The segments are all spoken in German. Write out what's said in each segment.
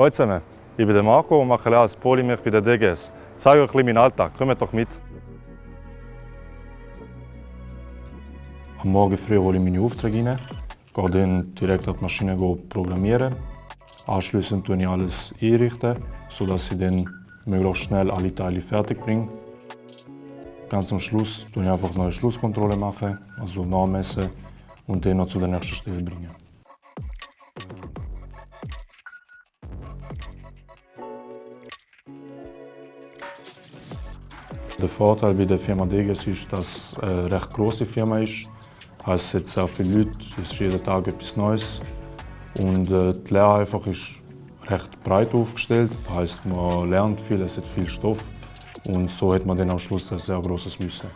Hallo zusammen, ich bin Marco und mache Lehre als Polymech bei der DGS. Ich zeige euch ein meinen Alltag, kommt doch mit. Am Morgen früh hole ich meine Aufträge rein, gehe dann direkt an die Maschine programmieren. Anschließend tue ich alles einrichten, sodass ich dann möglichst schnell alle Teile fertig bringe. Ganz am Schluss tue ich einfach noch eine Schlusskontrolle machen, also nachmessen und dann noch zu der nächsten Stelle bringen. Der Vorteil bei der Firma Deges ist, dass es eine recht große Firma ist. Es hat sehr viele Leute, es ist jeden Tag etwas Neues. Und äh, die Lehre einfach ist recht breit aufgestellt. Das heisst, man lernt viel, es hat viel Stoff. Und so hat man dann am Schluss ein sehr großes Wissen.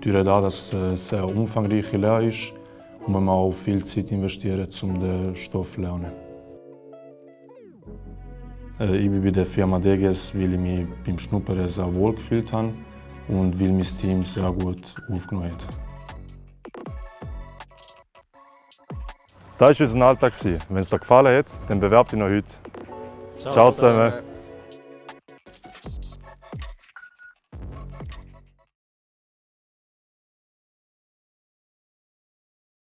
Durch das, dass es eine sehr umfangreiche Lehre ist, muss man auch viel Zeit investieren, um den Stoff zu lernen. Äh, ich bin bei der Firma DGS, weil ich mich beim Schnuppern sehr wohl gefühlt habe und weil mein Team sehr gut aufgenommen hat. Das war unser Alltag. Wenn es dir gefallen hat, dann bewerbt dich noch heute. Ciao, Ciao zusammen.